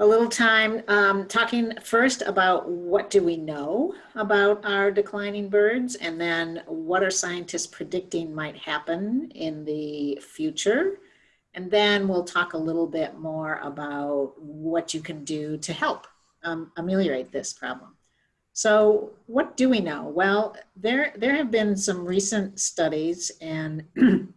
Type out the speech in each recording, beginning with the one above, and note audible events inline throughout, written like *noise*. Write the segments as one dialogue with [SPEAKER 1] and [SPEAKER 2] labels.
[SPEAKER 1] a little time um, talking first about what do we know about our declining birds and then what are scientists predicting might happen in the future. And then we'll talk a little bit more about what you can do to help um, ameliorate this problem. So what do we know? Well, there, there have been some recent studies and *clears throat*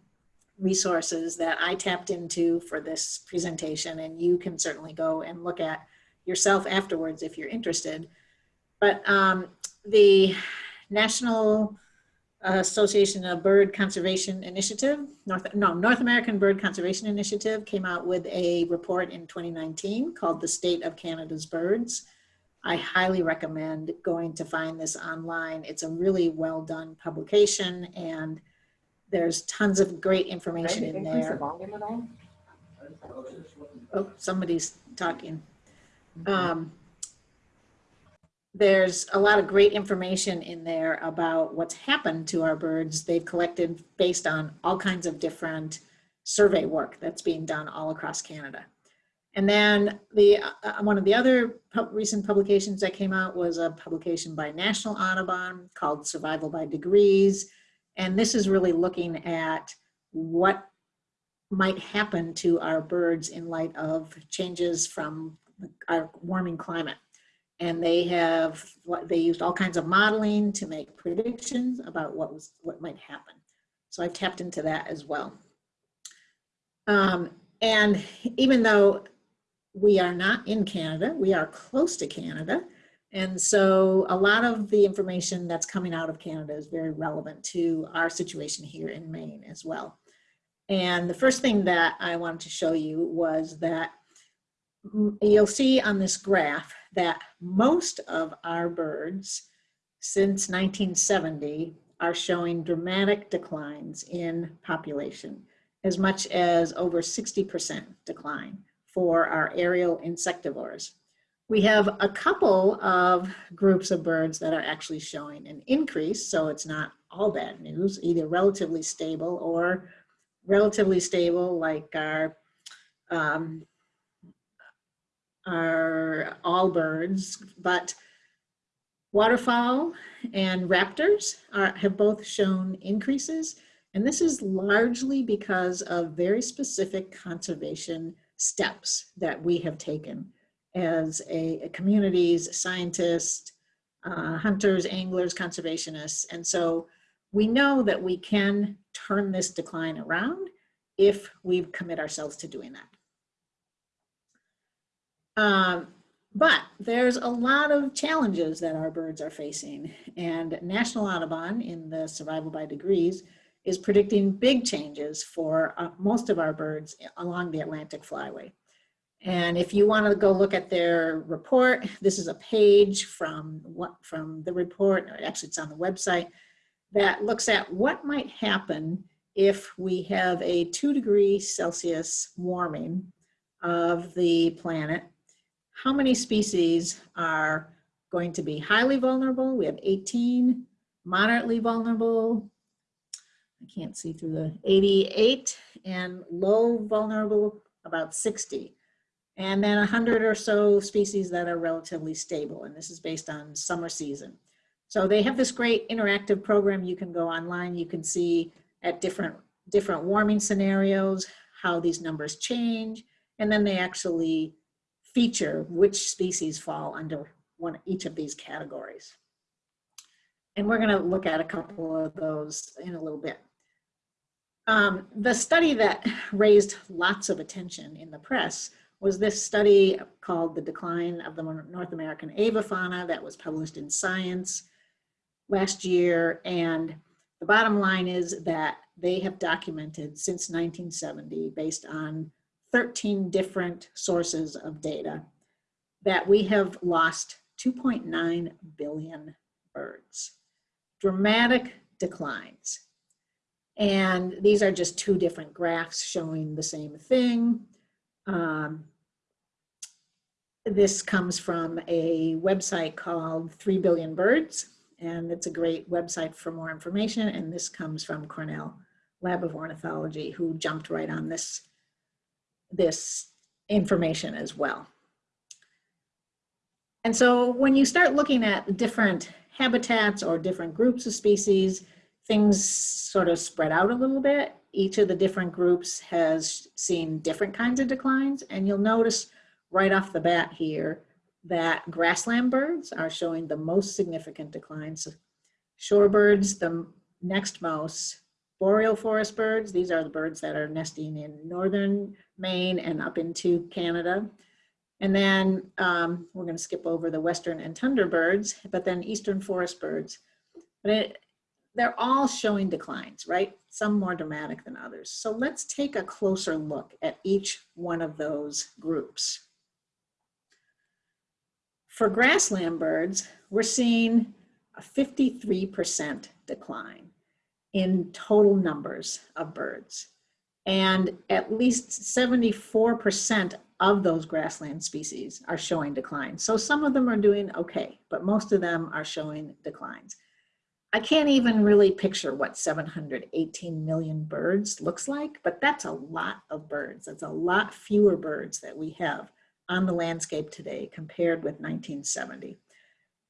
[SPEAKER 1] resources that I tapped into for this presentation and you can certainly go and look at yourself afterwards if you're interested. But um, the National Association of Bird Conservation Initiative, North, no, North American Bird Conservation Initiative came out with a report in 2019 called The State of Canada's Birds. I highly recommend going to find this online. It's a really well done publication and there's tons of great information in there. Oh, somebody's talking. Um, there's a lot of great information in there about what's happened to our birds. They've collected based on all kinds of different survey work that's being done all across Canada. And then the uh, uh one of the other recent publications that came out was a publication by National Audubon called Survival by Degrees. And this is really looking at what might happen to our birds in light of changes from our warming climate. And they have, they used all kinds of modeling to make predictions about what was what might happen. So I tapped into that as well. Um, and even though we are not in Canada, we are close to Canada, and so a lot of the information that's coming out of Canada is very relevant to our situation here in Maine as well. And the first thing that I wanted to show you was that you'll see on this graph that most of our birds since 1970 are showing dramatic declines in population, as much as over 60% decline for our aerial insectivores. We have a couple of groups of birds that are actually showing an increase, so it's not all bad news, either relatively stable or relatively stable like our, um, our all birds, but waterfowl and raptors are, have both shown increases. And this is largely because of very specific conservation steps that we have taken as a, a communities, scientists, uh, hunters, anglers, conservationists. And so we know that we can turn this decline around if we commit ourselves to doing that. Um, but there's a lot of challenges that our birds are facing and National Audubon in the Survival by Degrees is predicting big changes for uh, most of our birds along the Atlantic Flyway. And if you want to go look at their report, this is a page from what from the report, actually it's on the website, that looks at what might happen if we have a two degree Celsius warming of the planet. How many species are going to be highly vulnerable? We have 18, moderately vulnerable, I can't see through the 88, and low vulnerable about 60 and then 100 or so species that are relatively stable. And this is based on summer season. So they have this great interactive program. You can go online. You can see at different, different warming scenarios how these numbers change. And then they actually feature which species fall under one, each of these categories. And we're going to look at a couple of those in a little bit. Um, the study that raised lots of attention in the press was this study called The Decline of the North American Avifauna that was published in Science last year. And the bottom line is that they have documented since 1970, based on 13 different sources of data, that we have lost 2.9 billion birds. Dramatic declines. And these are just two different graphs showing the same thing. Um, this comes from a website called 3 Billion Birds, and it's a great website for more information. And this comes from Cornell Lab of Ornithology, who jumped right on this, this information as well. And so when you start looking at different habitats or different groups of species, things sort of spread out a little bit. Each of the different groups has seen different kinds of declines. And you'll notice right off the bat here that grassland birds are showing the most significant declines. Shorebirds, the next most. Boreal forest birds, these are the birds that are nesting in northern Maine and up into Canada. And then um, we're going to skip over the western and tundra birds, but then eastern forest birds. But it, they're all showing declines, right? Some more dramatic than others. So let's take a closer look at each one of those groups. For grassland birds, we're seeing a 53% decline in total numbers of birds. And at least 74% of those grassland species are showing declines. So some of them are doing okay, but most of them are showing declines. I can't even really picture what 718 million birds looks like, but that's a lot of birds. That's a lot fewer birds that we have on the landscape today compared with 1970.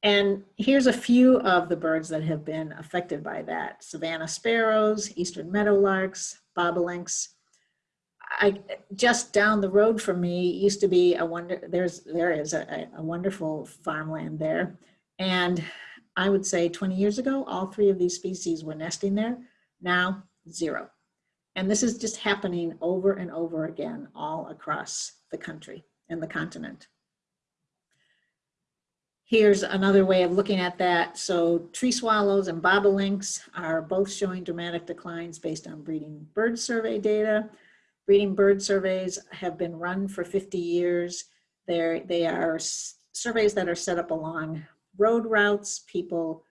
[SPEAKER 1] And here's a few of the birds that have been affected by that. Savannah sparrows, eastern meadowlarks, bobolinks. I, just down the road from me used to be a wonder, there's, there is a, a wonderful farmland there. And I would say 20 years ago, all three of these species were nesting there. Now, zero. And this is just happening over and over again all across the country and the continent. Here's another way of looking at that. So tree swallows and bobolinks are both showing dramatic declines based on breeding bird survey data. Breeding bird surveys have been run for 50 years. They're, they are surveys that are set up along road routes. People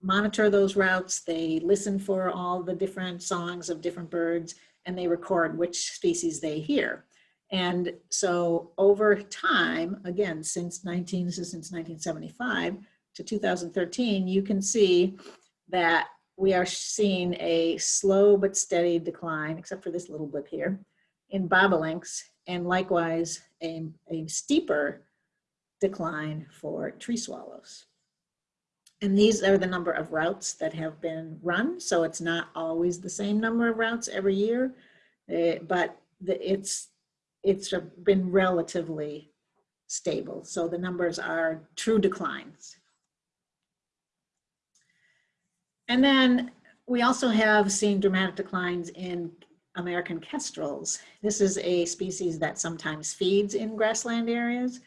[SPEAKER 1] monitor those routes. They listen for all the different songs of different birds and they record which species they hear. And so over time, again, since 19, this is since 1975 to 2013, you can see that we are seeing a slow but steady decline, except for this little blip here, in bobolinks, and likewise a, a steeper decline for tree swallows. And these are the number of routes that have been run. So it's not always the same number of routes every year, uh, but the, it's it's been relatively stable. So the numbers are true declines. And then we also have seen dramatic declines in American kestrels. This is a species that sometimes feeds in grassland areas.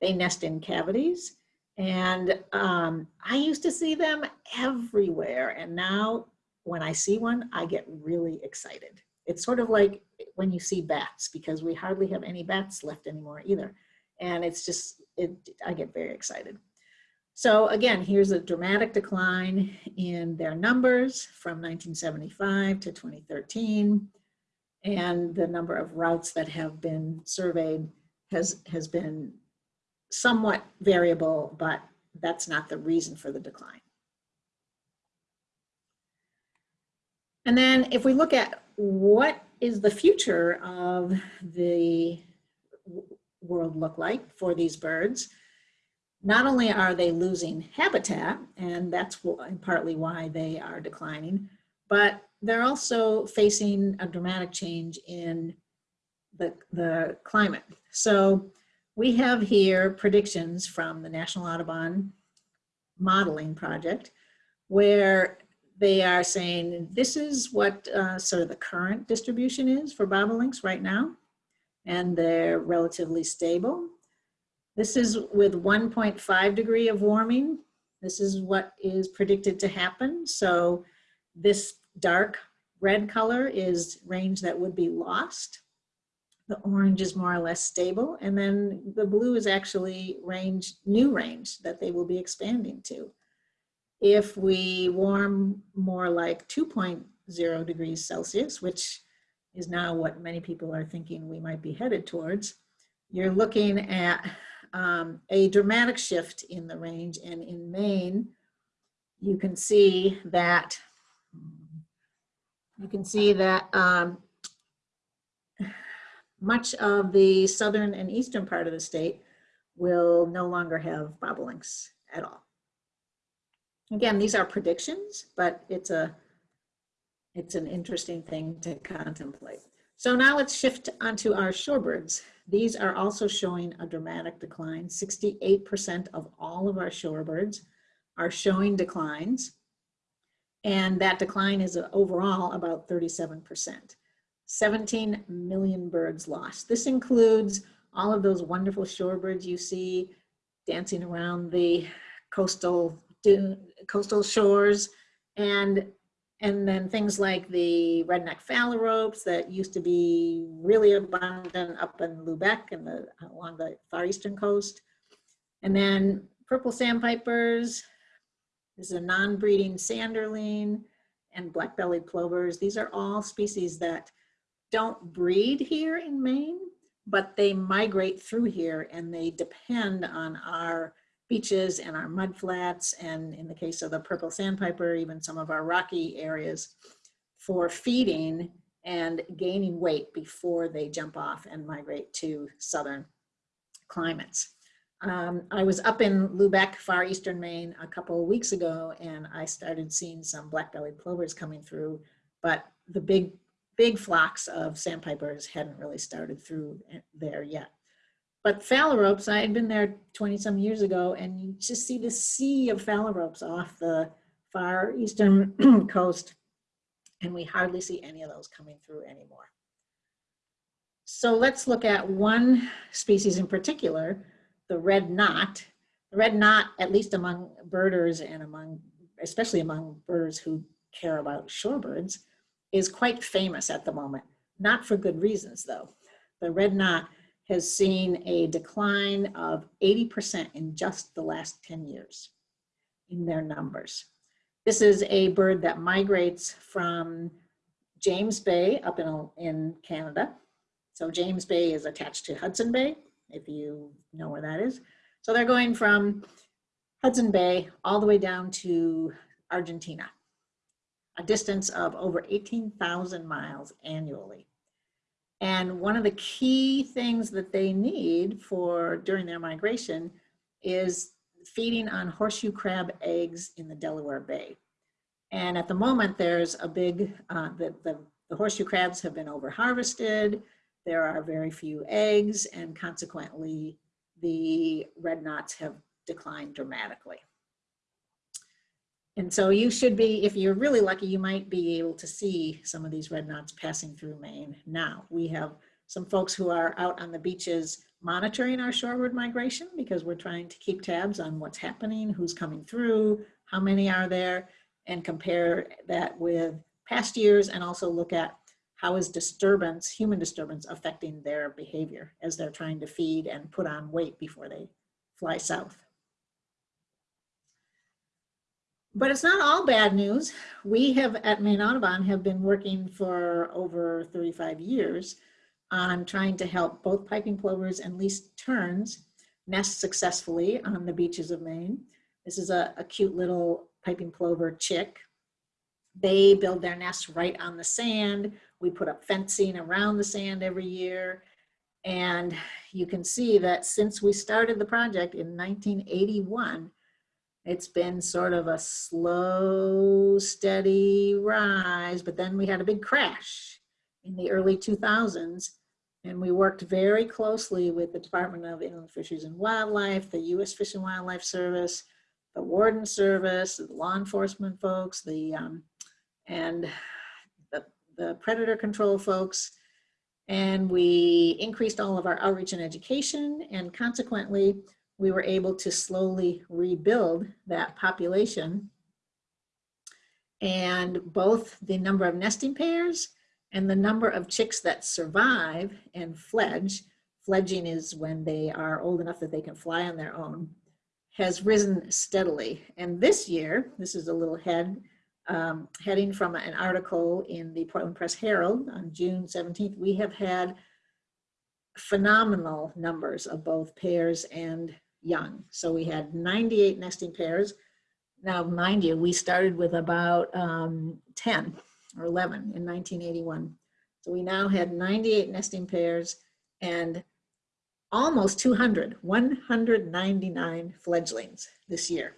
[SPEAKER 1] They nest in cavities. And um, I used to see them everywhere. And now when I see one, I get really excited. It's sort of like when you see bats because we hardly have any bats left anymore either. And it's just, it, I get very excited. So again, here's a dramatic decline in their numbers from 1975 to 2013. And the number of routes that have been surveyed has, has been somewhat variable, but that's not the reason for the decline. And then if we look at what is the future of the world look like for these birds? Not only are they losing habitat, and that's partly why they are declining, but they're also facing a dramatic change in the, the climate. So we have here predictions from the National Audubon Modeling Project, where they are saying this is what uh, sort of the current distribution is for bobolinks right now, and they're relatively stable. This is with 1.5 degree of warming. This is what is predicted to happen. So this dark red color is range that would be lost. The orange is more or less stable. And then the blue is actually range, new range that they will be expanding to. If we warm more like 2.0 degrees Celsius, which is now what many people are thinking we might be headed towards, you're looking at um, a dramatic shift in the range. And in Maine, you can see that you can see that um, much of the southern and eastern part of the state will no longer have bobolinks at all. Again, these are predictions, but it's a it's an interesting thing to contemplate. So now let's shift onto our shorebirds. These are also showing a dramatic decline. 68% of all of our shorebirds are showing declines. And that decline is overall about 37%. 17 million birds lost. This includes all of those wonderful shorebirds you see dancing around the coastal coastal shores and and then things like the red-necked phalaropes that used to be really abundant up in Lubec and the along the far eastern coast. And then purple sandpipers, this is a non-breeding sanderling and black-bellied plovers. These are all species that don't breed here in Maine, but they migrate through here and they depend on our beaches and our mud flats, and in the case of the purple sandpiper, even some of our rocky areas for feeding and gaining weight before they jump off and migrate to southern climates. Um, I was up in Lubec, far eastern Maine, a couple of weeks ago, and I started seeing some black-bellied plovers coming through, but the big, big flocks of sandpipers hadn't really started through eh, there yet. But phalaropes, I had been there 20 some years ago and you just see the sea of phalaropes off the far eastern *clears throat* coast and we hardly see any of those coming through anymore. So let's look at one species in particular, the red knot. The red knot, at least among birders and among, especially among birders who care about shorebirds, is quite famous at the moment. Not for good reasons though. The red knot has seen a decline of 80% in just the last 10 years in their numbers. This is a bird that migrates from James Bay up in, in Canada. So James Bay is attached to Hudson Bay, if you know where that is. So they're going from Hudson Bay all the way down to Argentina, a distance of over 18,000 miles annually. And one of the key things that they need for during their migration is feeding on horseshoe crab eggs in the Delaware Bay. And at the moment, there's a big, uh, the, the, the horseshoe crabs have been over harvested. There are very few eggs and consequently the red knots have declined dramatically. And so you should be, if you're really lucky, you might be able to see some of these red knots passing through Maine now. We have some folks who are out on the beaches monitoring our shorebird migration because we're trying to keep tabs on what's happening, who's coming through, how many are there, and compare that with past years and also look at how is disturbance, human disturbance, affecting their behavior as they're trying to feed and put on weight before they fly south. But it's not all bad news. We have at Maine Audubon have been working for over 35 years on trying to help both piping plovers and least terns nest successfully on the beaches of Maine. This is a, a cute little piping plover chick. They build their nests right on the sand. We put up fencing around the sand every year. And you can see that since we started the project in 1981, it's been sort of a slow, steady rise, but then we had a big crash in the early 2000s. And we worked very closely with the Department of Inland Fisheries and Wildlife, the U.S. Fish and Wildlife Service, the Warden Service, the law enforcement folks, the um, and the, the predator control folks. And we increased all of our outreach and education and consequently we were able to slowly rebuild that population. And both the number of nesting pairs and the number of chicks that survive and fledge, fledging is when they are old enough that they can fly on their own, has risen steadily. And this year, this is a little head, um, heading from an article in the Portland Press Herald on June 17th, we have had phenomenal numbers of both pairs and young. So we had 98 nesting pairs. Now, mind you, we started with about um, 10 or 11 in 1981. So we now had 98 nesting pairs and almost 200, 199 fledglings this year.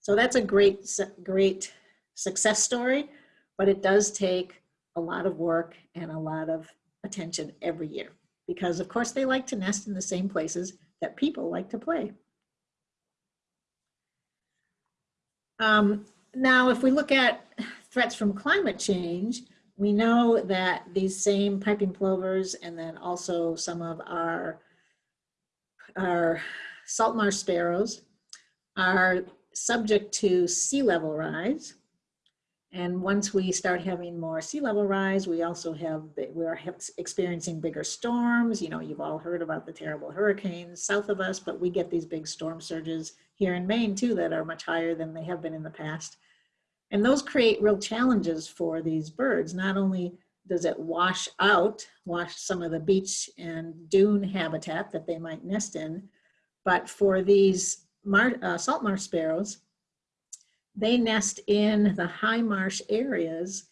[SPEAKER 1] So that's a great, great success story, but it does take a lot of work and a lot of attention every year because of course they like to nest in the same places that people like to play. Um, now, if we look at threats from climate change, we know that these same piping plovers and then also some of our, our salt marsh sparrows are subject to sea level rise. And once we start having more sea level rise, we also have, we're experiencing bigger storms. You know, you've all heard about the terrible hurricanes south of us, but we get these big storm surges here in Maine too that are much higher than they have been in the past. And those create real challenges for these birds. Not only does it wash out, wash some of the beach and dune habitat that they might nest in, but for these mar uh, salt marsh sparrows, they nest in the high marsh areas,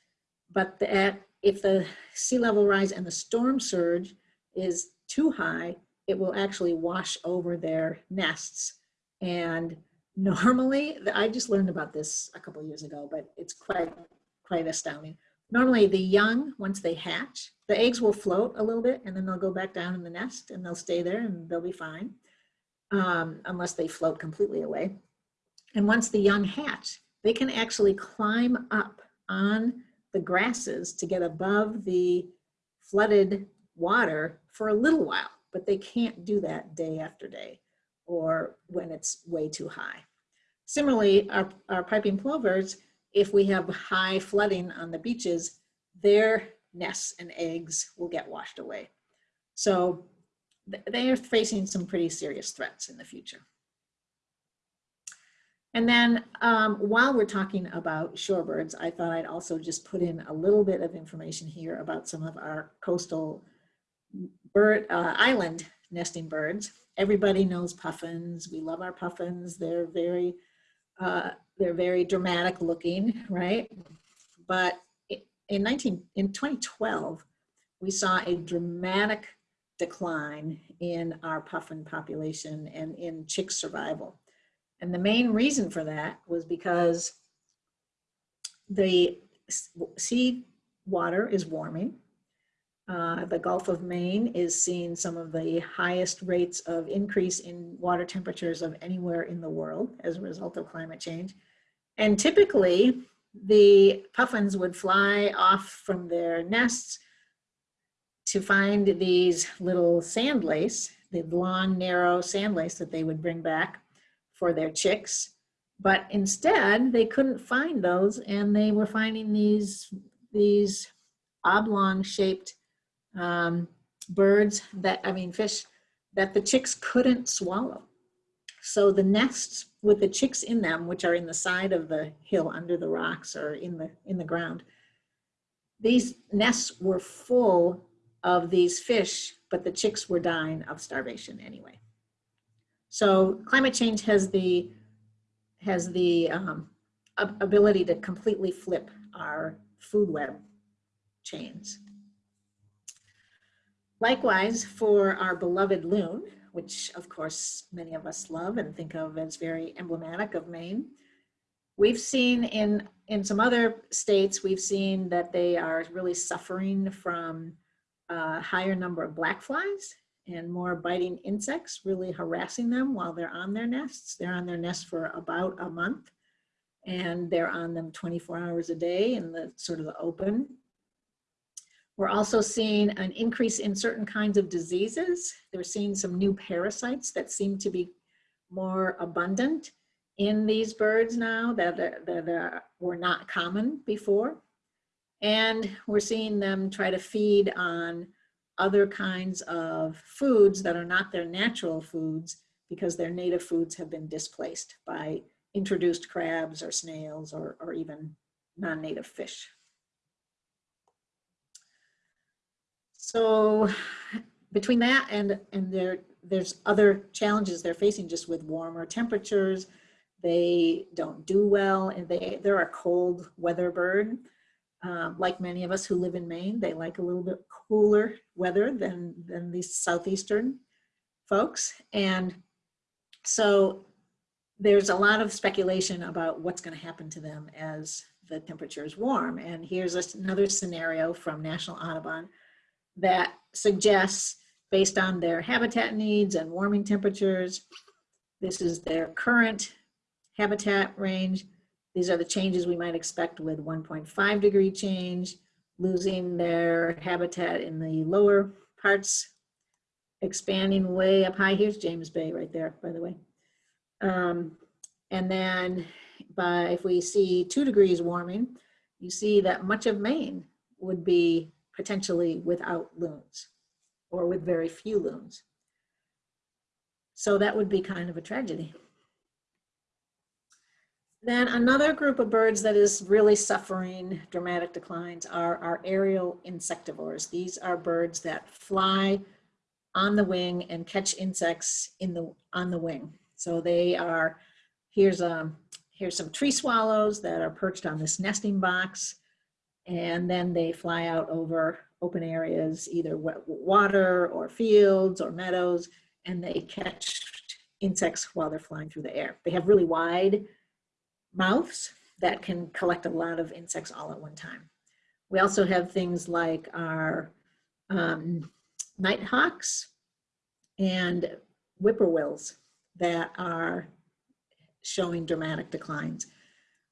[SPEAKER 1] but the, if the sea level rise and the storm surge is too high, it will actually wash over their nests. And normally, I just learned about this a couple years ago, but it's quite, quite astounding. Normally the young, once they hatch, the eggs will float a little bit and then they'll go back down in the nest and they'll stay there and they'll be fine, um, unless they float completely away. And once the young hatch, they can actually climb up on the grasses to get above the flooded water for a little while, but they can't do that day after day or when it's way too high. Similarly, our, our piping plovers, if we have high flooding on the beaches, their nests and eggs will get washed away. So they are facing some pretty serious threats in the future. And then um, while we're talking about shorebirds, I thought I'd also just put in a little bit of information here about some of our coastal bird uh, island nesting birds. Everybody knows puffins. We love our puffins. They're very, uh, they're very dramatic looking, right? But in 19, in 2012, we saw a dramatic decline in our puffin population and in chick survival. And the main reason for that was because the sea water is warming uh, the Gulf of Maine is seeing some of the highest rates of increase in water temperatures of anywhere in the world as a result of climate change. And typically, the puffins would fly off from their nests to find these little sand lance, the long, narrow sand lance that they would bring back for their chicks. But instead, they couldn't find those and they were finding these, these oblong shaped um, birds that, I mean, fish that the chicks couldn't swallow. So the nests with the chicks in them, which are in the side of the hill under the rocks or in the, in the ground, these nests were full of these fish, but the chicks were dying of starvation anyway. So climate change has the, has the um, ability to completely flip our food web chains. Likewise, for our beloved loon, which of course many of us love and think of as very emblematic of Maine, we've seen in, in some other states, we've seen that they are really suffering from a higher number of black flies and more biting insects really harassing them while they're on their nests. They're on their nest for about a month and they're on them 24 hours a day in the sort of the open we're also seeing an increase in certain kinds of diseases. They're seeing some new parasites that seem to be more abundant in these birds now that, that uh, were not common before. And we're seeing them try to feed on other kinds of foods that are not their natural foods because their native foods have been displaced by introduced crabs or snails or, or even non-native fish. So between that and, and there, there's other challenges they're facing just with warmer temperatures. They don't do well and they, they're a cold weather bird. Um, like many of us who live in Maine, they like a little bit cooler weather than, than the southeastern folks. And so there's a lot of speculation about what's going to happen to them as the temperatures warm. And here's another scenario from National Audubon that suggests, based on their habitat needs and warming temperatures, this is their current habitat range. These are the changes we might expect with 1.5 degree change, losing their habitat in the lower parts, expanding way up high. Here's James Bay right there, by the way. Um, and then by, if we see two degrees warming, you see that much of Maine would be potentially without loons or with very few loons. So that would be kind of a tragedy. Then another group of birds that is really suffering dramatic declines are our aerial insectivores. These are birds that fly on the wing and catch insects in the on the wing. So they are here's um here's some tree swallows that are perched on this nesting box and then they fly out over open areas, either wet water or fields or meadows, and they catch insects while they're flying through the air. They have really wide mouths that can collect a lot of insects all at one time. We also have things like our um, nighthawks and whippoorwills that are showing dramatic declines.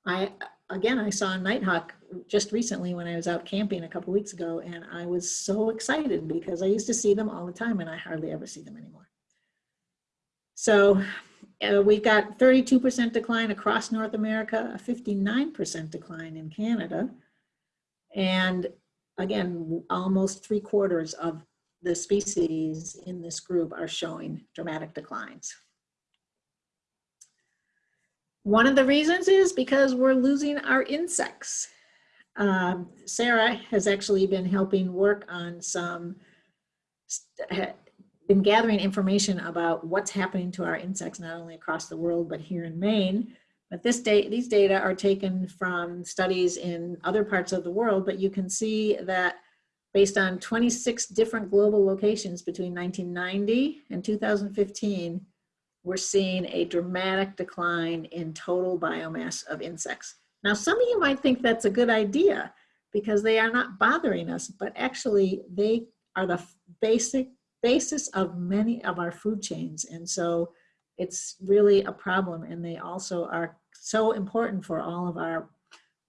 [SPEAKER 1] I, again, I saw a nighthawk just recently when I was out camping a couple weeks ago, and I was so excited because I used to see them all the time and I hardly ever see them anymore. So uh, we've got 32% decline across North America, a 59% decline in Canada. And again, almost three quarters of the species in this group are showing dramatic declines. One of the reasons is because we're losing our insects. Um, Sarah has actually been helping work on some, been gathering information about what's happening to our insects, not only across the world, but here in Maine. But this date, these data are taken from studies in other parts of the world, but you can see that based on 26 different global locations between 1990 and 2015, we're seeing a dramatic decline in total biomass of insects. Now, some of you might think that's a good idea because they are not bothering us, but actually they are the basic basis of many of our food chains. And so it's really a problem. And they also are so important for all of our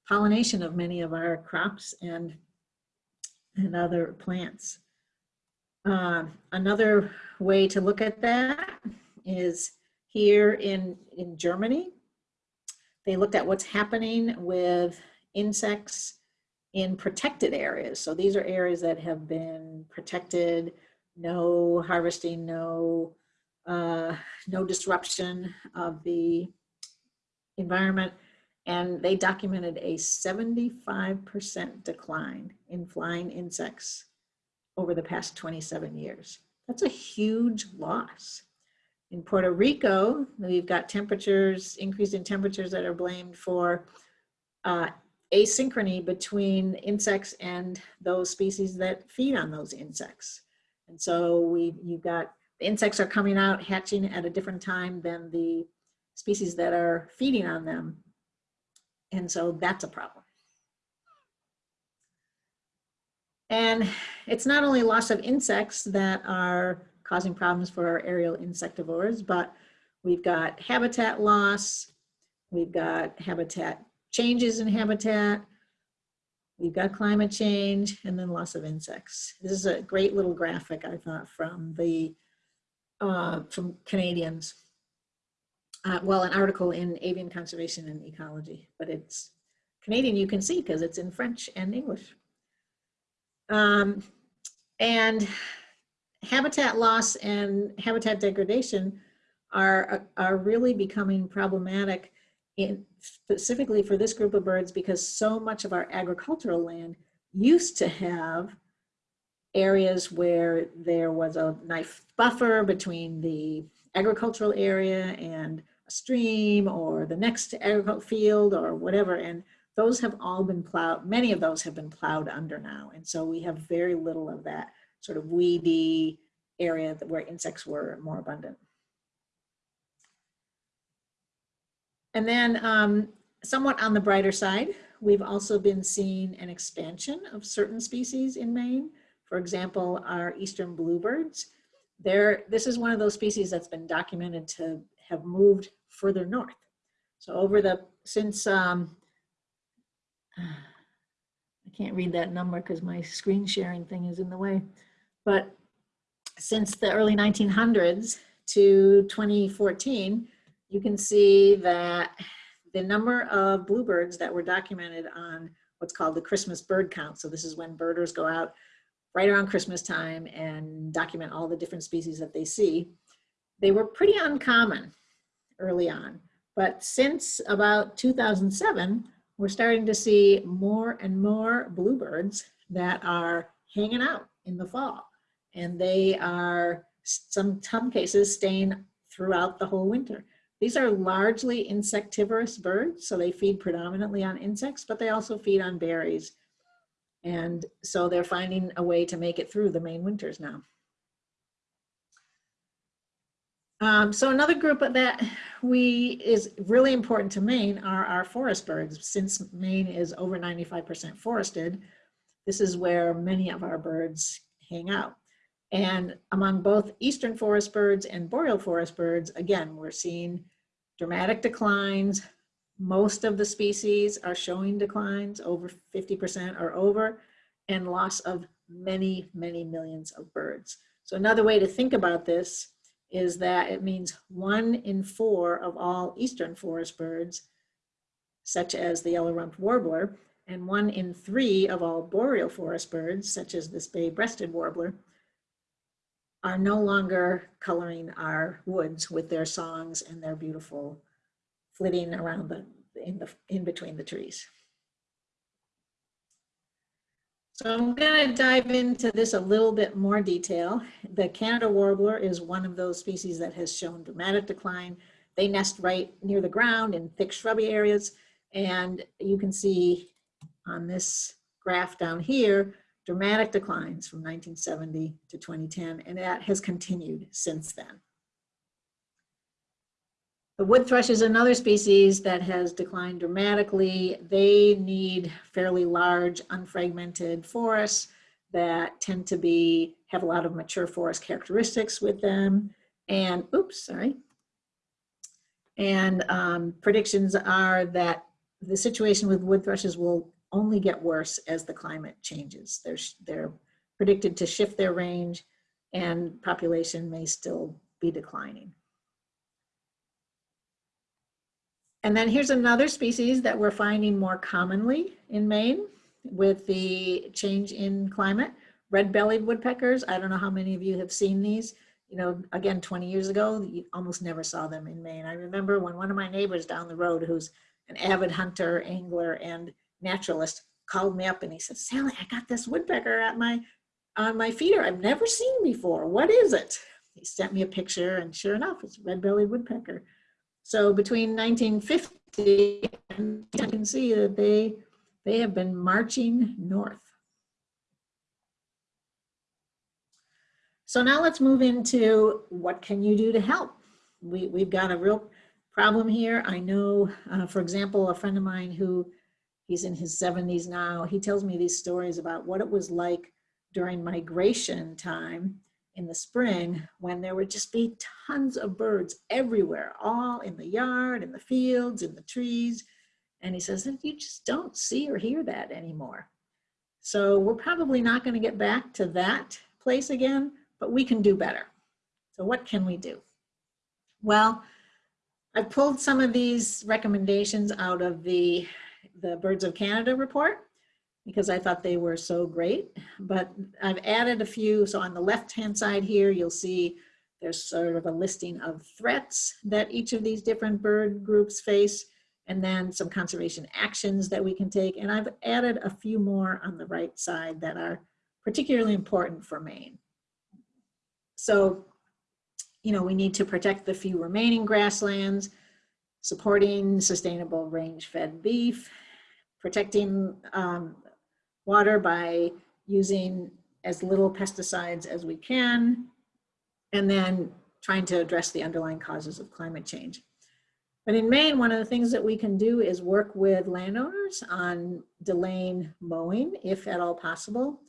[SPEAKER 1] pollination of many of our crops and, and other plants. Uh, another way to look at that is here in, in Germany. They looked at what's happening with insects in protected areas. So these are areas that have been protected, no harvesting, no, uh, no disruption of the environment. And they documented a 75% decline in flying insects over the past 27 years. That's a huge loss. In Puerto Rico, we've got temperatures, increase in temperatures that are blamed for uh, asynchrony between insects and those species that feed on those insects. And so we, you've got, the insects are coming out, hatching at a different time than the species that are feeding on them. And so that's a problem. And it's not only loss of insects that are causing problems for our aerial insectivores, but we've got habitat loss, we've got habitat changes in habitat, we've got climate change, and then loss of insects. This is a great little graphic, I thought, from the uh, from Canadians. Uh, well, an article in Avian Conservation and Ecology, but it's Canadian you can see because it's in French and English. Um, and habitat loss and habitat degradation are, are really becoming problematic in specifically for this group of birds because so much of our agricultural land used to have areas where there was a nice buffer between the agricultural area and a stream or the next agricultural field or whatever. And those have all been plowed, many of those have been plowed under now. And so we have very little of that sort of weedy area where insects were more abundant. And then um, somewhat on the brighter side, we've also been seeing an expansion of certain species in Maine. For example, our eastern bluebirds. There, this is one of those species that's been documented to have moved further north. So over the, since, um, *sighs* I can't read that number because my screen sharing thing is in the way, but since the early 1900s to 2014, you can see that the number of bluebirds that were documented on what's called the Christmas bird count. So this is when birders go out right around Christmas time and document all the different species that they see. They were pretty uncommon early on, but since about 2007, we're starting to see more and more bluebirds that are hanging out in the fall. And they are, some, some cases, staying throughout the whole winter. These are largely insectivorous birds, so they feed predominantly on insects, but they also feed on berries. And so they're finding a way to make it through the Maine winters now. Um, so another group that we is really important to Maine are our forest birds. Since Maine is over 95% forested, this is where many of our birds hang out. And among both eastern forest birds and boreal forest birds, again, we're seeing dramatic declines. Most of the species are showing declines over 50% or over and loss of many, many millions of birds. So another way to think about this is that it means one in four of all eastern forest birds, such as the yellow-rumped warbler, and one in three of all boreal forest birds, such as this bay-breasted warbler, are no longer coloring our woods with their songs and their beautiful flitting around the in the in between the trees. So I'm going to dive into this a little bit more detail. The Canada warbler is one of those species that has shown dramatic decline. They nest right near the ground in thick shrubby areas. And you can see on this graph down here, dramatic declines from 1970 to 2010, and that has continued since then. The wood thrush is another species that has declined dramatically. They need fairly large, unfragmented forests that tend to be, have a lot of mature forest characteristics with them. And, oops, sorry. And um, predictions are that the situation with wood thrushes will only get worse as the climate changes. They're, they're predicted to shift their range and population may still be declining. And then here's another species that we're finding more commonly in Maine with the change in climate, red-bellied woodpeckers. I don't know how many of you have seen these. You know, again, 20 years ago, you almost never saw them in Maine. I remember when one of my neighbors down the road, who's an avid hunter, angler, and naturalist called me up and he said, Sally, I got this woodpecker at my on my feeder I've never seen before. What is it? He sent me a picture and sure enough, it's a red-bellied woodpecker. So between 1950 and you can see that they, they have been marching north. So now let's move into what can you do to help? We, we've got a real problem here. I know, uh, for example, a friend of mine who he's in his 70s now. He tells me these stories about what it was like during migration time in the spring when there would just be tons of birds everywhere, all in the yard, in the fields, in the trees. And he says that you just don't see or hear that anymore. So we're probably not going to get back to that place again, but we can do better. So what can we do? Well, I pulled some of these recommendations out of the the Birds of Canada report because I thought they were so great. But I've added a few. So on the left-hand side here, you'll see there's sort of a listing of threats that each of these different bird groups face, and then some conservation actions that we can take. And I've added a few more on the right side that are particularly important for Maine. So, you know, we need to protect the few remaining grasslands, supporting sustainable range-fed beef, protecting um, water by using as little pesticides as we can, and then trying to address the underlying causes of climate change. But in Maine, one of the things that we can do is work with landowners on delaying mowing, if at all possible.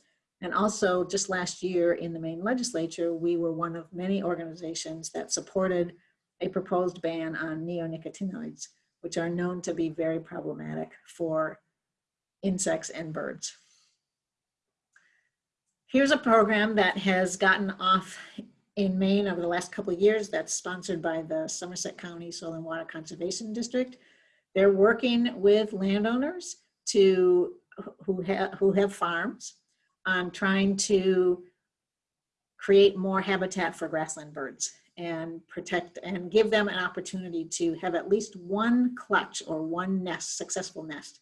[SPEAKER 1] And also, just last year in the Maine legislature, we were one of many organizations that supported a proposed ban on neonicotinoids, which are known to be very problematic for insects and birds. Here's a program that has gotten off in Maine over the last couple of years that's sponsored by the Somerset County Soil and Water Conservation District. They're working with landowners to who have who have farms on trying to create more habitat for grassland birds and protect and give them an opportunity to have at least one clutch or one nest, successful nest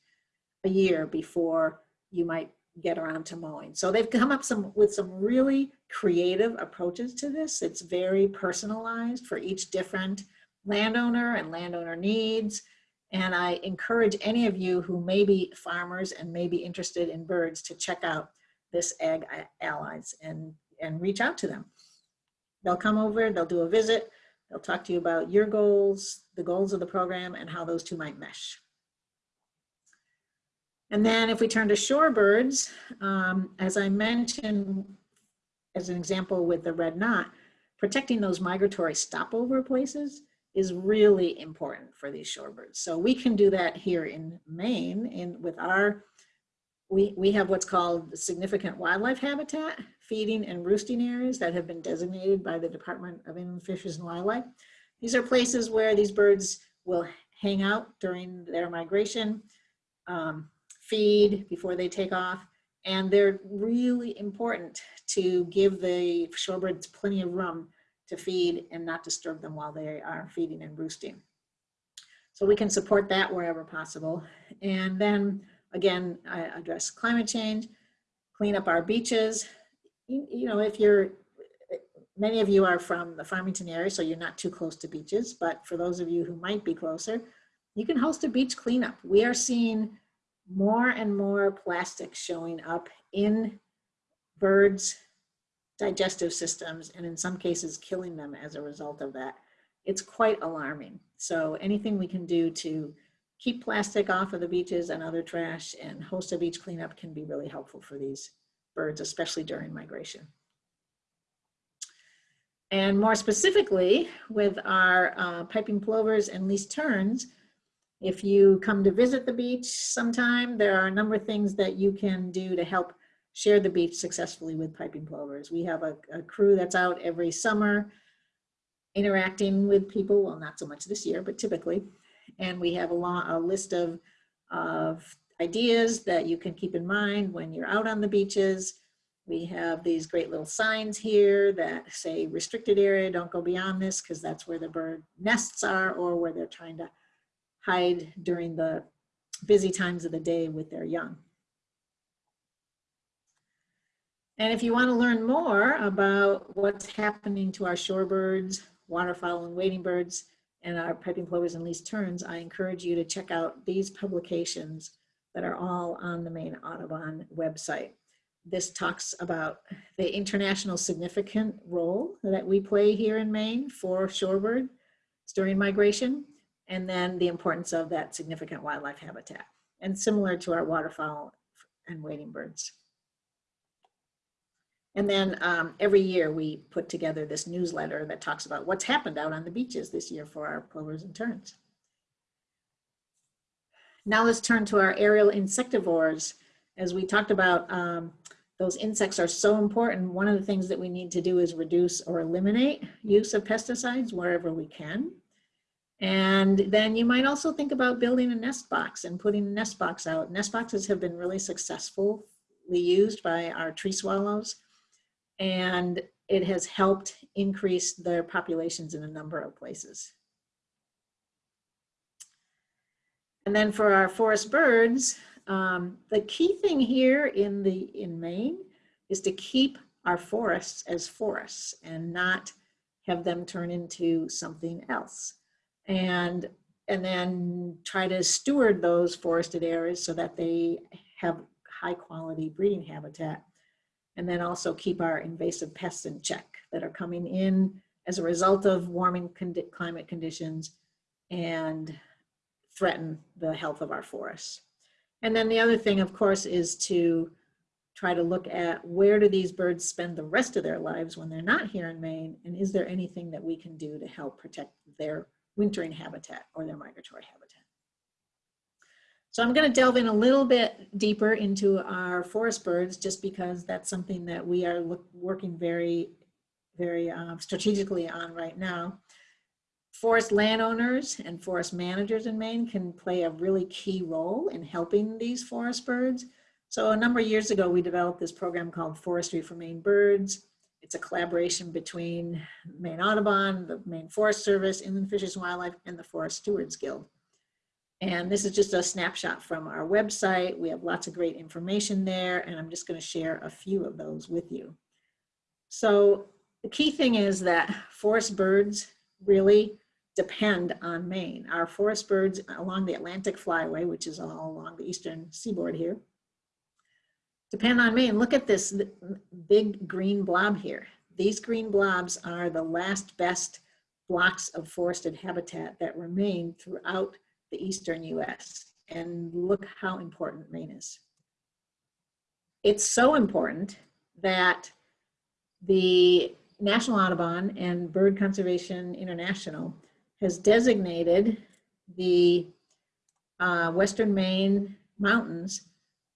[SPEAKER 1] a year before you might get around to mowing. So they've come up some with some really creative approaches to this. It's very personalized for each different landowner and landowner needs. And I encourage any of you who may be farmers and may be interested in birds to check out this Ag Allies and, and reach out to them. They'll come over, they'll do a visit, they'll talk to you about your goals, the goals of the program, and how those two might mesh. And then if we turn to shorebirds, um, as I mentioned, as an example with the red knot, protecting those migratory stopover places is really important for these shorebirds. So we can do that here in Maine in with our, we, we have what's called significant wildlife habitat, feeding and roosting areas that have been designated by the Department of Inland Fisheries and Wildlife. These are places where these birds will hang out during their migration. Um, feed before they take off. And they're really important to give the shorebirds plenty of room to feed and not disturb them while they are feeding and roosting. So we can support that wherever possible. And then again, I address climate change, clean up our beaches. You, you know, if you're, many of you are from the Farmington area, so you're not too close to beaches, but for those of you who might be closer, you can host a beach cleanup. We are seeing more and more plastic showing up in birds' digestive systems and in some cases killing them as a result of that. It's quite alarming. So anything we can do to keep plastic off of the beaches and other trash and host a beach cleanup can be really helpful for these birds, especially during migration. And more specifically, with our uh, piping plovers and least terns, if you come to visit the beach sometime, there are a number of things that you can do to help share the beach successfully with piping plovers. We have a, a crew that's out every summer interacting with people, well, not so much this year, but typically. And we have a, long, a list of, of ideas that you can keep in mind when you're out on the beaches. We have these great little signs here that say restricted area, don't go beyond this because that's where the bird nests are or where they're trying to hide during the busy times of the day with their young. And if you want to learn more about what's happening to our shorebirds, waterfowl and wading birds, and our piping plovers and least terns, I encourage you to check out these publications that are all on the Maine Audubon website. This talks about the international significant role that we play here in Maine for shorebird during migration and then the importance of that significant wildlife habitat. And similar to our waterfowl and wading birds. And then um, every year we put together this newsletter that talks about what's happened out on the beaches this year for our plovers and terns. Now let's turn to our aerial insectivores. As we talked about, um, those insects are so important. One of the things that we need to do is reduce or eliminate use of pesticides wherever we can. And then you might also think about building a nest box and putting a nest box out. Nest boxes have been really successfully used by our tree swallows. And it has helped increase their populations in a number of places. And then for our forest birds, um, the key thing here in the in Maine is to keep our forests as forests and not have them turn into something else and and then try to steward those forested areas so that they have high quality breeding habitat and then also keep our invasive pests in check that are coming in as a result of warming condi- climate conditions and threaten the health of our forests. And then the other thing, of course, is to try to look at where do these birds spend the rest of their lives when they're not here in Maine, and is there anything that we can do to help protect their wintering habitat or their migratory habitat. So I'm going to delve in a little bit deeper into our forest birds just because that's something that we are working very, very um, strategically on right now. Forest landowners and forest managers in Maine can play a really key role in helping these forest birds. So a number of years ago, we developed this program called Forestry for Maine Birds. It's a collaboration between Maine Audubon, the Maine Forest Service, Inland Fisheries and Wildlife, and the Forest Stewards Guild. And this is just a snapshot from our website. We have lots of great information there, and I'm just going to share a few of those with you. So the key thing is that forest birds really depend on Maine. Our forest birds along the Atlantic Flyway, which is all along the eastern seaboard here, depend on me and Look at this big green blob here. These green blobs are the last best blocks of forested habitat that remain throughout the eastern US. And look how important Maine is. It's so important that the National Audubon and Bird Conservation International has designated the uh, Western Maine mountains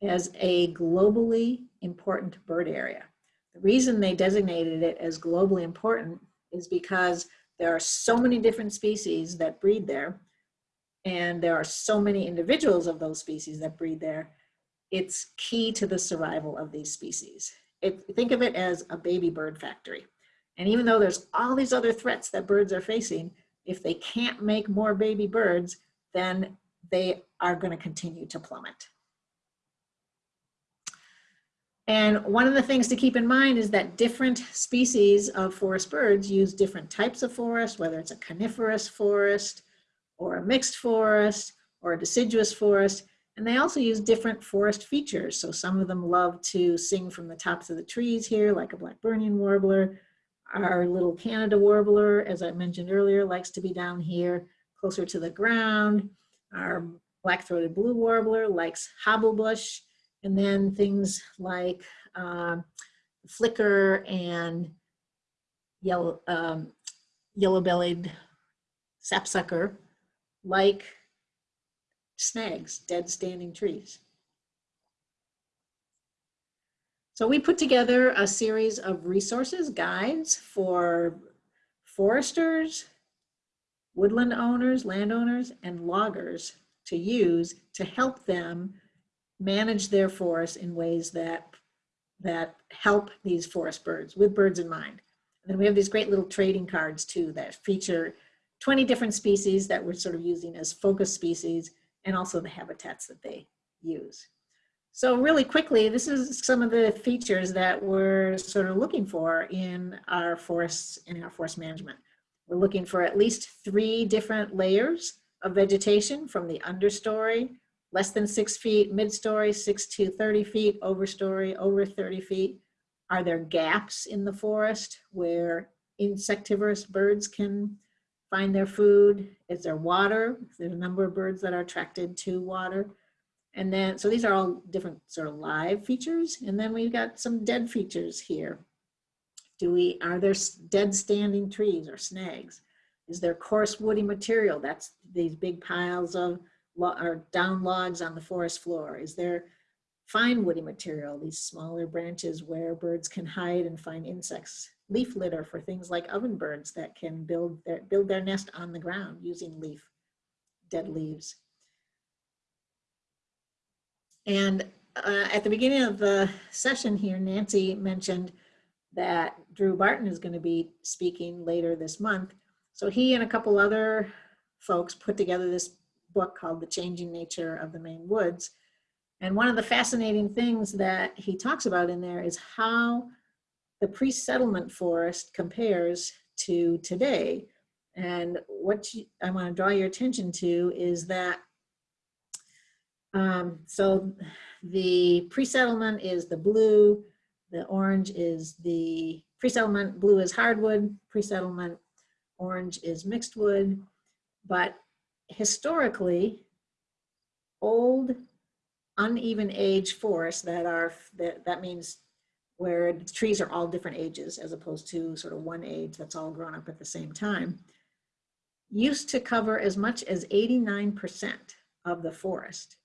[SPEAKER 1] as a globally important bird area. The reason they designated it as globally important is because there are so many different species that breed there and there are so many individuals of those species that breed there, it's key to the survival of these species. It, think of it as a baby bird factory. And even though there's all these other threats that birds are facing, if they can't make more baby birds, then they are going to continue to plummet. And one of the things to keep in mind is that different species of forest birds use different types of forest, whether it's a coniferous forest or a mixed forest or a deciduous forest. And they also use different forest features. So some of them love to sing from the tops of the trees here, like a Blackburnian warbler. Our little Canada warbler, as I mentioned earlier, likes to be down here closer to the ground. Our black-throated blue warbler likes hobblebush and then things like uh, flicker and yellow, um, yellow-bellied sapsucker like snags, dead standing trees. So we put together a series of resources, guides for foresters, woodland owners, landowners, and loggers to use to help them manage their forests in ways that, that help these forest birds with birds in mind. And then we have these great little trading cards too that feature 20 different species that we're sort of using as focus species and also the habitats that they use. So really quickly, this is some of the features that we're sort of looking for in our forests, in our forest management. We're looking for at least three different layers of vegetation from the understory less than six feet, mid-story, six to 30 feet, overstory, over 30 feet. Are there gaps in the forest where insectivorous birds can find their food? Is there water? There's a number of birds that are attracted to water. And then, so these are all different sort of live features. And then we've got some dead features here. Do we, are there dead standing trees or snags? Is there coarse woody material? That's these big piles of or down logs on the forest floor? Is there fine woody material, these smaller branches where birds can hide and find insects? Leaf litter for things like ovenbirds that can build their, build their nest on the ground using leaf, dead leaves. And uh, at the beginning of the session here, Nancy mentioned that Drew Barton is going to be speaking later this month. So he and a couple other folks put together this book called The Changing Nature of the Maine Woods. And one of the fascinating things that he talks about in there is how the pre-settlement forest compares to today. And what you, I want to draw your attention to is that, um, so the pre-settlement is the blue, the orange is the pre-settlement blue is hardwood, pre-settlement orange is mixed wood. But historically, old uneven age forests that are, that, that means where trees are all different ages as opposed to sort of one age that's all grown up at the same time, used to cover as much as 89% of the forest.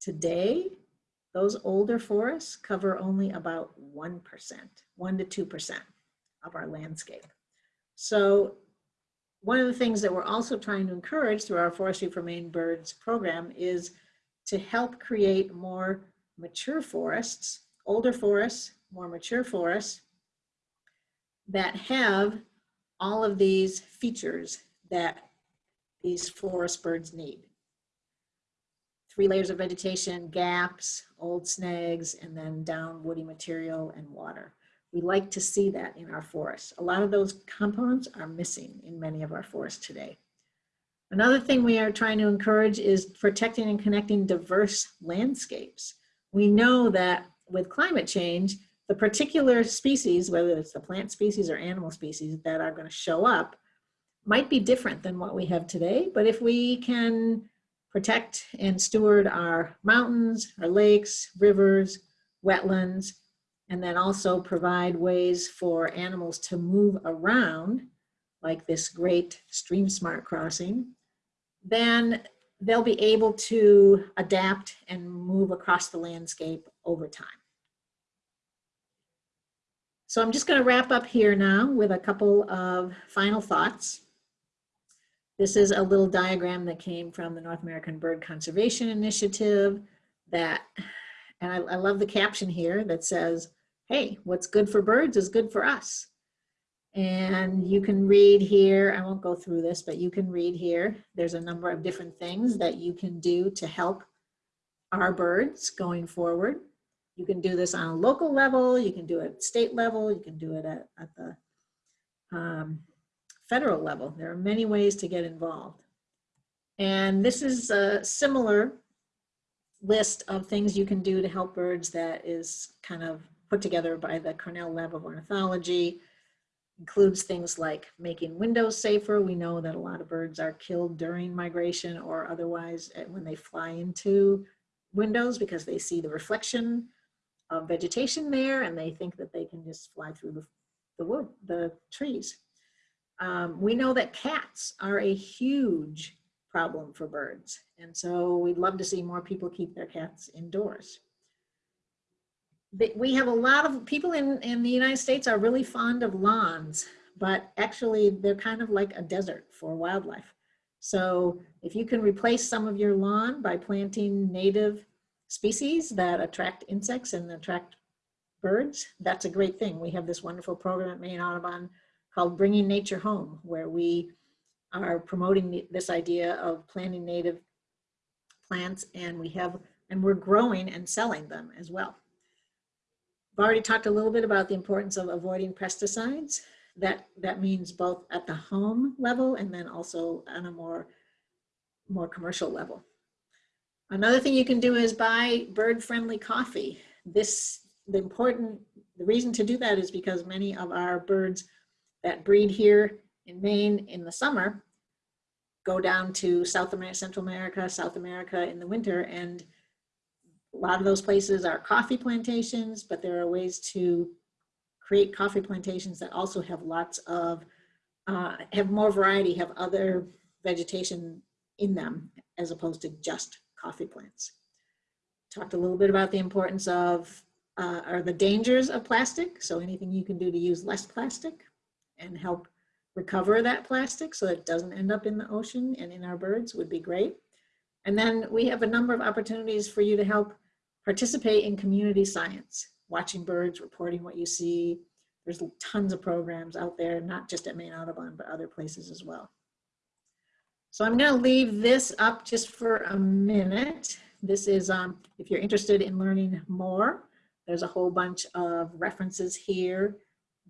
[SPEAKER 1] Today, those older forests cover only about 1%, 1 to 2% of our landscape. So one of the things that we're also trying to encourage through our Forestry for Maine Birds program is to help create more mature forests, older forests, more mature forests that have all of these features that these forest birds need. Three layers of vegetation, gaps, old snags, and then down woody material and water. We like to see that in our forests. A lot of those components are missing in many of our forests today. Another thing we are trying to encourage is protecting and connecting diverse landscapes. We know that with climate change, the particular species, whether it's the plant species or animal species that are going to show up, might be different than what we have today. But if we can protect and steward our mountains, our lakes, rivers, wetlands, and then also provide ways for animals to move around, like this great Stream Smart crossing, then they'll be able to adapt and move across the landscape over time. So I'm just going to wrap up here now with a couple of final thoughts. This is a little diagram that came from the North American Bird Conservation Initiative that, and I, I love the caption here that says, hey, what's good for birds is good for us. And you can read here, I won't go through this, but you can read here. There's a number of different things that you can do to help our birds going forward. You can do this on a local level, you can do it at state level, you can do it at, at the um, federal level. There are many ways to get involved. And this is a similar list of things you can do to help birds that is kind of put together by the Cornell Lab of Ornithology. Includes things like making windows safer. We know that a lot of birds are killed during migration or otherwise eh, when they fly into windows because they see the reflection of vegetation there and they think that they can just fly through the, the wood, the trees. Um, we know that cats are a huge problem for birds. And so we'd love to see more people keep their cats indoors. We have a lot of people in, in the United States are really fond of lawns, but actually they're kind of like a desert for wildlife. So if you can replace some of your lawn by planting native species that attract insects and attract birds, that's a great thing. We have this wonderful program at Maine Audubon called Bringing Nature Home, where we are promoting this idea of planting native plants and we have, and we're growing and selling them as well. I've already talked a little bit about the importance of avoiding pesticides. That, that means both at the home level and then also on a more, more commercial level. Another thing you can do is buy bird-friendly coffee. This, the important, the reason to do that is because many of our birds that breed here in Maine in the summer go down to South America, Central America, South America in the winter. And a lot of those places are coffee plantations, but there are ways to create coffee plantations that also have lots of, uh, have more variety, have other vegetation in them as opposed to just coffee plants. Talked a little bit about the importance of, uh, or the dangers of plastic. So anything you can do to use less plastic and help recover that plastic so it doesn't end up in the ocean and in our birds would be great. And then we have a number of opportunities for you to help participate in community science, watching birds, reporting what you see. There's tons of programs out there, not just at Maine Audubon, but other places as well. So I'm gonna leave this up just for a minute. This is, um, if you're interested in learning more, there's a whole bunch of references here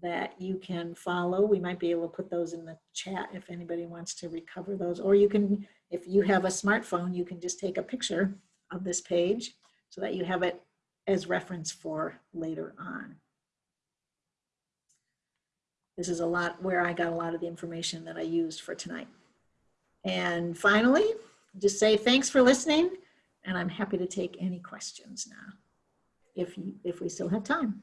[SPEAKER 1] that you can follow. We might be able to put those in the chat if anybody wants to recover those. Or you can, if you have a smartphone, you can just take a picture of this page so that you have it as reference for later on. this is a lot where I got a lot of the information that I used for tonight. And finally, just say thanks for listening, and I'm happy to take any questions now, if, you, if we still have time.